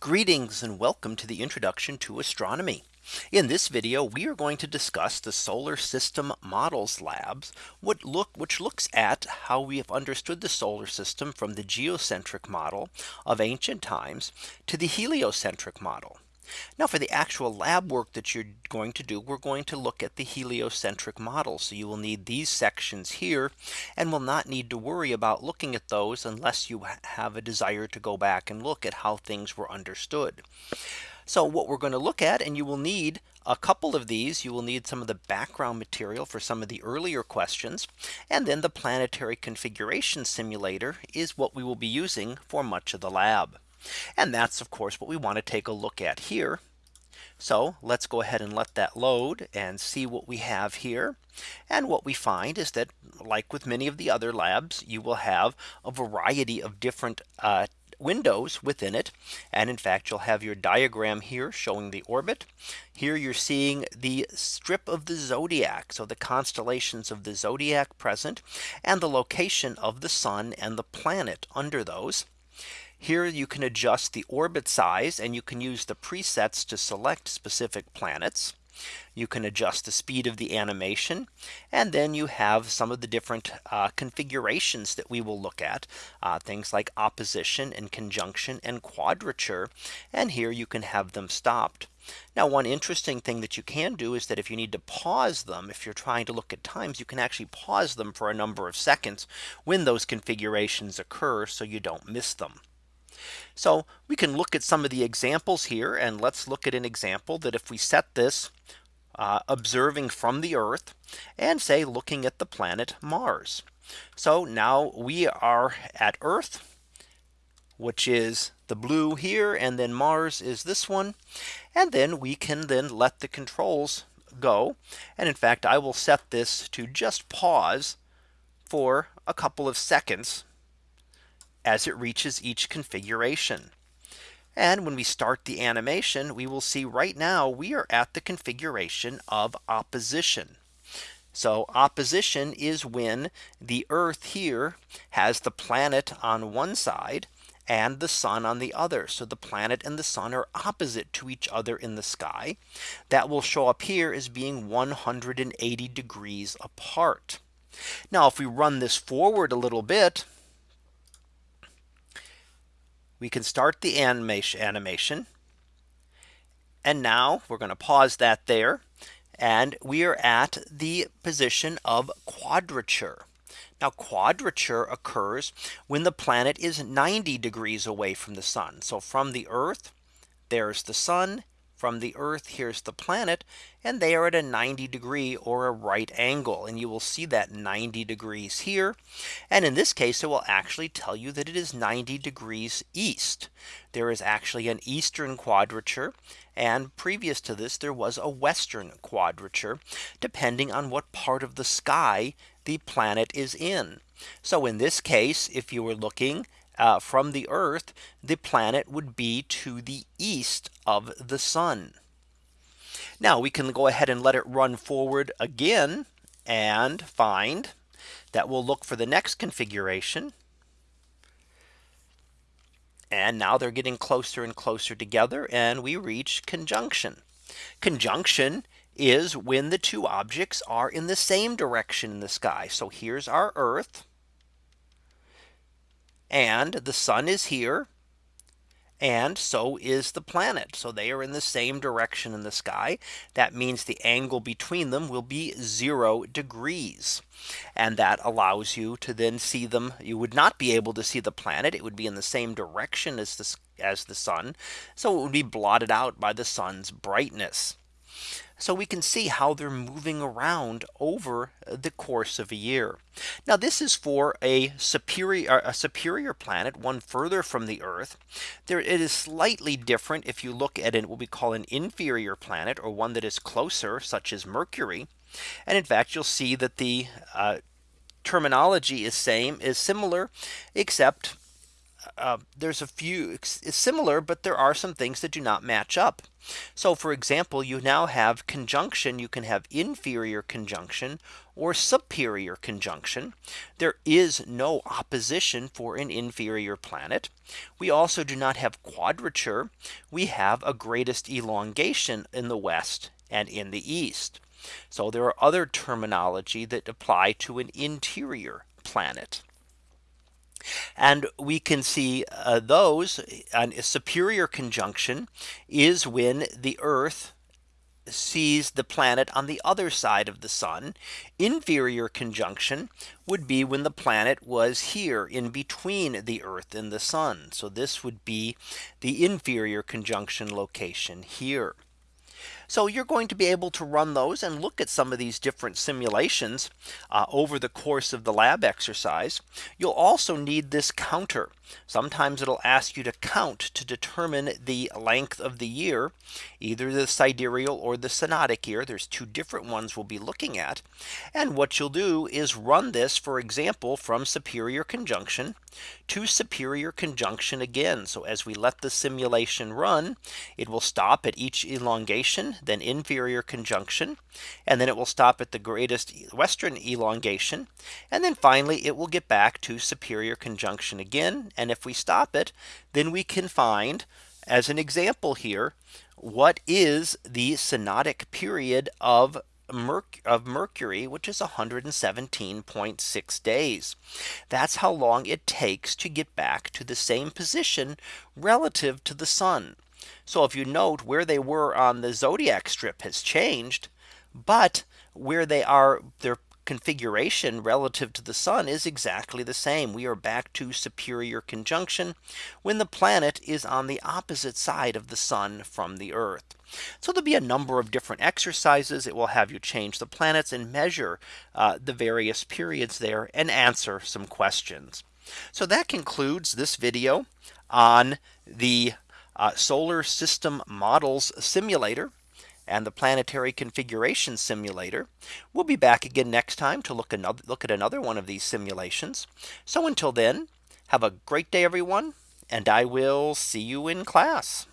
Greetings and welcome to the introduction to astronomy. In this video, we are going to discuss the solar system models labs, look which looks at how we have understood the solar system from the geocentric model of ancient times to the heliocentric model. Now for the actual lab work that you're going to do, we're going to look at the heliocentric model. So you will need these sections here and will not need to worry about looking at those unless you have a desire to go back and look at how things were understood. So what we're going to look at and you will need a couple of these you will need some of the background material for some of the earlier questions and then the planetary configuration simulator is what we will be using for much of the lab. And that's of course what we want to take a look at here. So let's go ahead and let that load and see what we have here. And what we find is that like with many of the other labs, you will have a variety of different uh, windows within it. And in fact, you'll have your diagram here showing the orbit. Here you're seeing the strip of the zodiac. So the constellations of the zodiac present and the location of the sun and the planet under those. Here you can adjust the orbit size and you can use the presets to select specific planets. You can adjust the speed of the animation. And then you have some of the different uh, configurations that we will look at uh, things like opposition and conjunction and quadrature. And here you can have them stopped. Now one interesting thing that you can do is that if you need to pause them if you're trying to look at times you can actually pause them for a number of seconds when those configurations occur so you don't miss them. So we can look at some of the examples here and let's look at an example that if we set this uh, observing from the Earth and say looking at the planet Mars. So now we are at Earth, which is the blue here and then Mars is this one. And then we can then let the controls go. And in fact, I will set this to just pause for a couple of seconds as it reaches each configuration. And when we start the animation, we will see right now we are at the configuration of opposition. So opposition is when the Earth here has the planet on one side and the sun on the other. So the planet and the sun are opposite to each other in the sky. That will show up here as being 180 degrees apart. Now if we run this forward a little bit, we can start the animation. And now we're going to pause that there. And we are at the position of quadrature. Now quadrature occurs when the planet is 90 degrees away from the sun. So from the Earth, there's the sun from the Earth, here's the planet, and they are at a 90 degree or a right angle. And you will see that 90 degrees here. And in this case, it will actually tell you that it is 90 degrees east. There is actually an eastern quadrature. And previous to this, there was a western quadrature, depending on what part of the sky the planet is in. So in this case, if you were looking uh, from the Earth, the planet would be to the east of the sun. Now we can go ahead and let it run forward again and find that we'll look for the next configuration. And now they're getting closer and closer together and we reach conjunction. Conjunction is when the two objects are in the same direction in the sky. So here's our Earth and the sun is here. And so is the planet. So they are in the same direction in the sky. That means the angle between them will be zero degrees. And that allows you to then see them. You would not be able to see the planet. It would be in the same direction as the, as the sun. So it would be blotted out by the sun's brightness. So we can see how they're moving around over the course of a year. Now this is for a superior a superior planet one further from the Earth. There it is slightly different if you look at it what we call an inferior planet or one that is closer such as Mercury. And in fact, you'll see that the uh, terminology is same is similar, except uh, there's a few similar, but there are some things that do not match up. So for example, you now have conjunction, you can have inferior conjunction or superior conjunction. There is no opposition for an inferior planet. We also do not have quadrature. We have a greatest elongation in the west and in the east. So there are other terminology that apply to an interior planet. And we can see uh, those a superior conjunction is when the Earth sees the planet on the other side of the sun. Inferior conjunction would be when the planet was here in between the Earth and the sun. So this would be the inferior conjunction location here. So you're going to be able to run those and look at some of these different simulations uh, over the course of the lab exercise. You'll also need this counter. Sometimes it'll ask you to count to determine the length of the year, either the sidereal or the synodic year. There's two different ones we'll be looking at. And what you'll do is run this, for example, from superior conjunction to superior conjunction again. So as we let the simulation run, it will stop at each elongation, then inferior conjunction, and then it will stop at the greatest western elongation. And then finally, it will get back to superior conjunction again and if we stop it, then we can find as an example here, what is the synodic period of Merc of Mercury, which is 117.6 days. That's how long it takes to get back to the same position relative to the sun. So if you note where they were on the zodiac strip has changed, but where they are their configuration relative to the sun is exactly the same. We are back to superior conjunction when the planet is on the opposite side of the sun from the Earth. So there'll be a number of different exercises. It will have you change the planets and measure uh, the various periods there and answer some questions. So that concludes this video on the uh, solar system models simulator and the planetary configuration simulator. We'll be back again next time to look another look at another one of these simulations. So until then, have a great day, everyone, and I will see you in class.